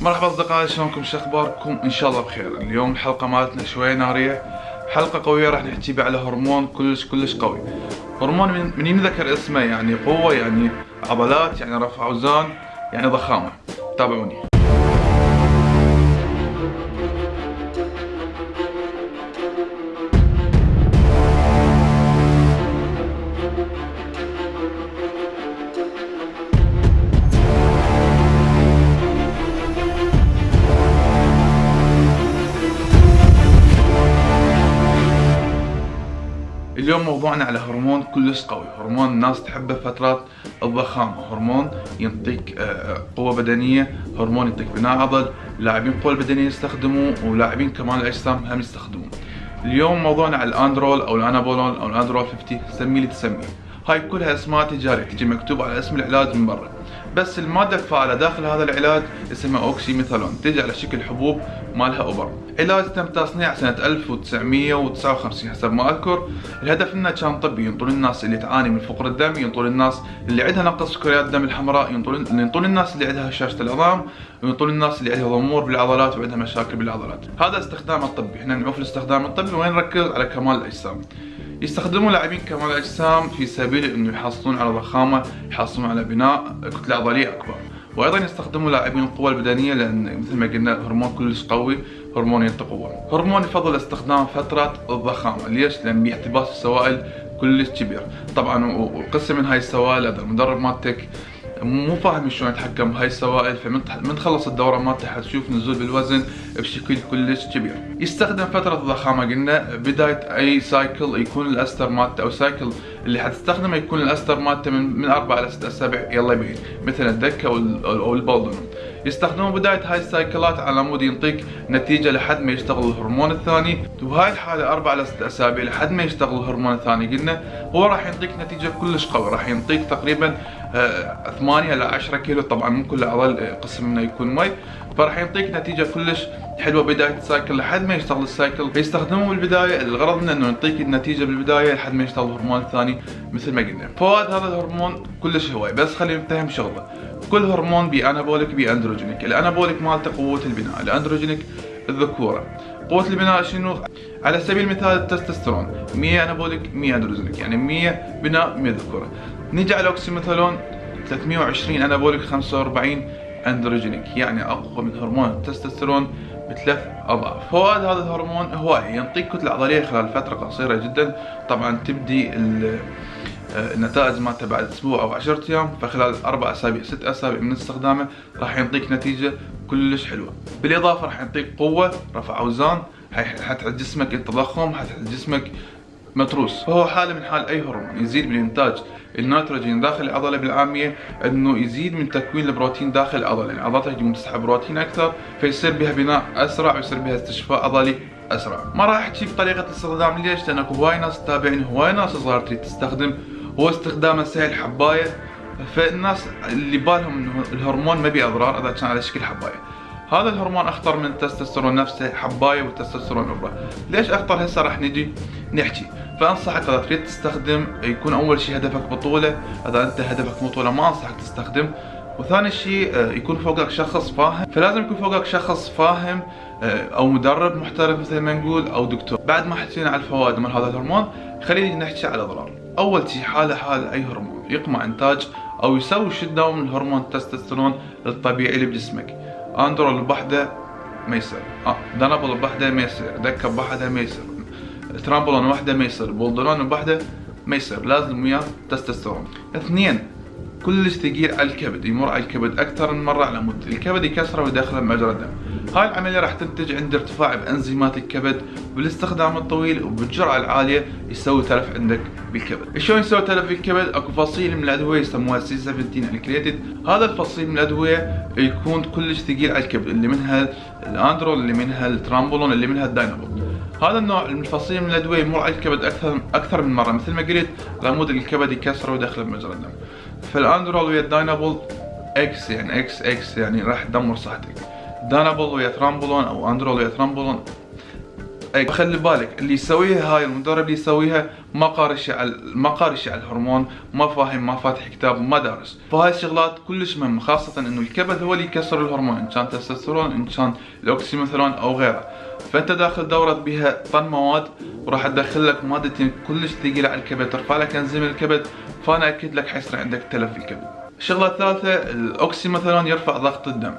مرحبا أصدقائي شلونكم؟ شو أخباركم؟ إن شاء الله بخير. اليوم الحلقة مالتنا شوية نارية. حلقة قوية راح نحكي بها على هرمون كلش كلش قوي. هرمون من, من ينذكر اسمه يعني قوة يعني عضلات يعني رفع أوزان يعني ضخامة. تابعوني. موضوعنا على هرمون كلش قوي. هرمون الناس تحبه فترات الضخامة. هرمون ينطيك آه، قوة بدنية هرمون ينطيك بناء عضل. لاعبين القوة البدنية يستخدموه ولاعبين كمال الأجسام هم يستخدموه اليوم موضوعنا على ال Anadrol أو ال Anapolon أو ال Anadrol 50 سمي اللي تسميه هاي كلها أسماء تجارية تجي مكتوب على اسم العلاج من برا. بس المادة الفعالة داخل هذا العلاج اسمها oxymetholone تجي على شكل حبوب مالها إبر علاج تم تصنيع سنة 1959 حسب ما أذكر. الهدف إنه كان طبي ينطون الناس اللي تعاني من فقر الدم ينطون الناس اللي عندها نقص سكريات الدم الحمراء ينطون ينطون الناس اللي عندها هشاشة العظام وينطون الناس اللي عندها ضمور بالعضلات وعندها مشاكل بالعضلات. هذا استخدام الطبي. إحنا نعوف الاستخدام الطبي وين نركز؟ على كمال الأجسام. يستخدمون لاعبين كمال الاجسام في سبيل إنه يحصلون على ضخامة يحصلون على بناء كتلة عضلية أكبر. وأيضا يستخدمون لاعبين القوه البدنيه لأن مثل ما قلنا هرمون كلش قوي هرمون ينطي قوه هرمون يفضل استخدام فترة الضخامة. ليش؟ لأن باحتباس السوائل كلش كبير. طبعا وقسم من هاي السوائل هذا المدرب مالتك مو فاهم شلون يتحكم بهاي السوائل فمن تخلص الدورة مالته حتشوف نزول بالوزن بشكل كلش كبير. يستخدم فترة الضخامة قلنا بداية أي cycle يكون الأستر مالته أو cycle اللي حتستخدمه يكون الأستر مالته من من أربع إلى ست اسابيع يلا يبين. مثل ال Deca أو ال boldenone. يستخدمون بداية هاي السايكلات على مود ينطيك نتيجة لحد ما يشتغل الهرمون الثاني. وهاي الحالة أربع إلى ست أسابيع لحد ما يشتغل الهرمون الثاني قلنا. هو راح ينطيك نتيجة كلش قوي راح ينطيك تقريبا 8 إلى 10 كيلو. طبعا من كل عضل آه، قسم منه يكون مي. فراح يعطيك نتيجة كلش حلوة بداية ال cycle لحد ما يشتغل ال cycle. فيستخدموه بالبداية الغرض منه إنه يعطيك النتيجة بالبداية لحد ما يشتغل الهرمون الثاني مثل ما قلنا. فوائد هذا الهرمون كلش هواي بس خلينا نفهم شغلة. كل هرمون بي anabolic بي androgenic ال anabolic مالته قوة البناء ال androgenic الذكورة. قوة البناء شنو؟ على سبيل المثال التستوستيرون 100 anabolic 100 androgenic يعني 100 بناء 100 ذكورة. نيجي على ال oxymetholone 320 anabolic 45 androgenic يعني أقوى من هرمون التستوستيرون بثلاث أضعاف. فوائد هذا الهرمون هو ينطيك كتلة عضلية خلال فترة قصيرة جدا. طبعا تبدي النتائج مالته بعد أسبوع أو 10 أيام فخلال أربع أسابيع ست أسابيع من استخدامه راح ينطيك نتيجة كلش حلوة. بالإضافة راح يعطيك قوة رفع أوزان حتعد جسمك التضخم حتعد جسمك متروس. فهو حالة من حال أي هرمون يزيد من انتاج النيتروجين داخل العضله بالعامية إنه يزيد من تكوين البروتين داخل العضله يعني عضلتك تقوم تسحب بروتين أكثر فيصير بها بناء أسرع ويصير بها استشفاء عضلي أسرع. ما راح أحكي بطريقه الاستخدام ليش؟ لأن اكو هواي ناس تتابعني هواي ناس صغار تريد تستخدم. هو استخدامه سهل حباية. فالناس اللي بالهم إنه الهرمون ما بيه اضرار اذا كان على شكل حباية. هذا الهرمون أخطر من التستوستيرون نفسه حباية والتستوستيرون ابره ليش أخطر؟ هسه راح نجي نحكي. فأنصحك اذا تريد تستخدم يكون أول شيء هدفك بطولة إذا أنت هدفك بطولة ما أنصحك تستخدم. وثاني شيء آه، يكون فوقك شخص فاهم. فلازم يكون فوقك شخص فاهم آه، أو مدرب محترف مثل ما نقول أو دكتور. بعد ما حكينا على الفوائد من هذا الهرمون خلينا نحكي على الأضرار. أول شيء حاله حال أي هرمون يقمع إنتاج أو يسوي down من هرمون التستوستيرون الطبيعي اللي بجسمك. Anadrol بوحده ما يصير. آه Dianabol بوحده ما يصير. Deca بوحده ما يصير. trenbolone وحده ما يصير boldenone بوحدة ما يصير لازم وياه تستوستيرون اثنين كلش ثقيل على الكبد يمر على الكبد أكثر من مرة على مود الكبد يكسره ويدخله بمجرى الدم. هاي العملية راح تنتج عند ارتفاع بأنزيمات الكبد بالاستخدام الطويل وبالجرعة العالية يسوي تلف عندك بالكبد. شلون يسوي تلف بالكبد؟ أكو فصيل من الأدوية يسموها C 17 alkylated هذا الفصيل من الأدوية يكون كلش ثقيل على الكبد اللي منها ال Anadrol اللي منها ال trenbolone اللي منها ال Dianabol هذا النوع من الفصيل من الأدوية يمر على الكبد أكثر أكثر من مرة. مثل ما قلت على مود الكبد يكسره ويدخله بمجرى الدم. فال Anadrol ويا ال Dianabol إكس يعني إكس إكس يعني راح تدمر صحتك. دانابول ويا ترامبولون أو أندرول ويا ترامبولون اي خلي بالك اللي يسويها هاي المدرب اللي يسويها ما قاري شيء على ما قاري شيء على الهرمون ما فاهم ما فاتح كتاب ما دارس فهاي الشغلات كلش مهمة خاصة إنه الكبد هو اللي يكسر الهرمون إن كان تستوستيرون إن كان الأوكسيميثولون أو غيره. فأنت داخل دوره بها طن مواد وراح تدخل لك مادتين كلش ثقيلة على الكبد ترفع لك إنزيم الكبد فأنا أكد لك حيصير عندك تلف الكبد. الشغله الثالثه الأوكسي مثلا يرفع ضغط الدم.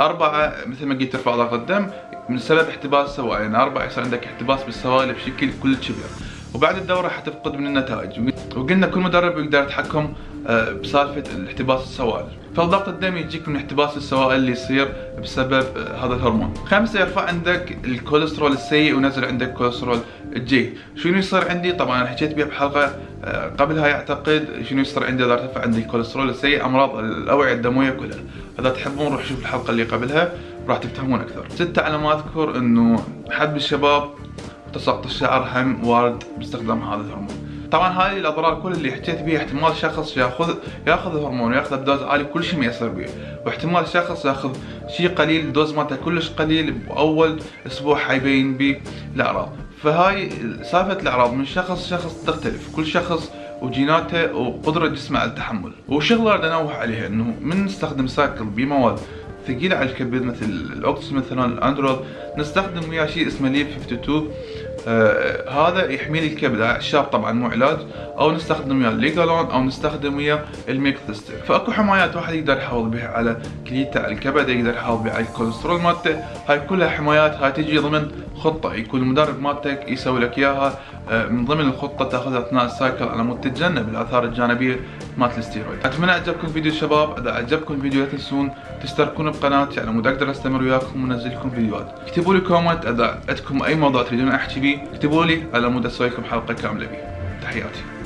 أربعة مثل ما قلت ترفع ضغط الدم من سبب احتباس السوائل يعني أربعة يصير عندك احتباس بالسوائل بشكل كل كبير. وبعد الدورة حتفقد من النتائج. وقلنا كل مدرب يقدر يتحكم بسالفة الاحتباس السوائل. فالضغط الدم يجيك من احتباس السوائل اللي يصير بسبب آه، هذا الهرمون. خمسة يرفع عندك الكوليسترول السيء ونزل عندك كوليسترول الجيد شنو يصير عندي؟ طبعا أنا حكيت بها بحلقة آه، قبلها يعتقد شنو يصير عندي إذا ارتفع عندي الكوليسترول السيء؟ أمراض الأوعية الدموية كلها. إذا تحبون روح شوف الحلقة اللي قبلها راح تفهمون أكثر. ستة على ما أذكر إنه حب الشباب تساقط الشعر هم وارد باستخدام هذا الهرمون. طبعا هاي الأضرار كل اللي حكيت بيها احتمال شخص ياخذ يأخذ الهرمون وياخذه ب dose عالي كل شيء ما يصير به. واحتمال شخص يأخذ شيء قليل dose مالته كلش قليل بأول أسبوع حيبين به الأعراض. فهاي سالفة الأعراض من شخص شخص تختلف. كل شخص وجيناته وقدرة جسمه على التحمل. والشغلة اللي انوه عليها إنه من نستخدم cycle بمواد ثقيلة على الكبد مثل الاوكس مثلا الاندرول نستخدم وياه شيء اسمه Liv 52 آه هذا يحمي لي الكبد الشاب طبعا مو علاج. أو نستخدم وياه الليجالون أو نستخدم وياه الميكثستر فأكو حمايات واحد يقدر يحافظ بها على كليته الكبد يقدر يحافظ بها على الكوليسترول مالته. هاي كلها حمايات. هاي تجي ضمن خطة. يكون المدرب مالتك يسوي لك إياها. آه من ضمن الخطة تاخذها أثناء ال cycle على مود تتجنب الآثار الجانبية مالت الستيرويد. أتمنى عجبكم الفيديو شباب. إذا عجبكم الفيديو لا تنسون تشتركون بقناتي. على مود أقدر أستمر وياكم وننزل لكم فيديوهات. اكتبوا لي comment إذا عندكم أي موضوع تريدون أحكي اكتبوا لي على مود أسوي حلقة كاملة بيه تحياتي.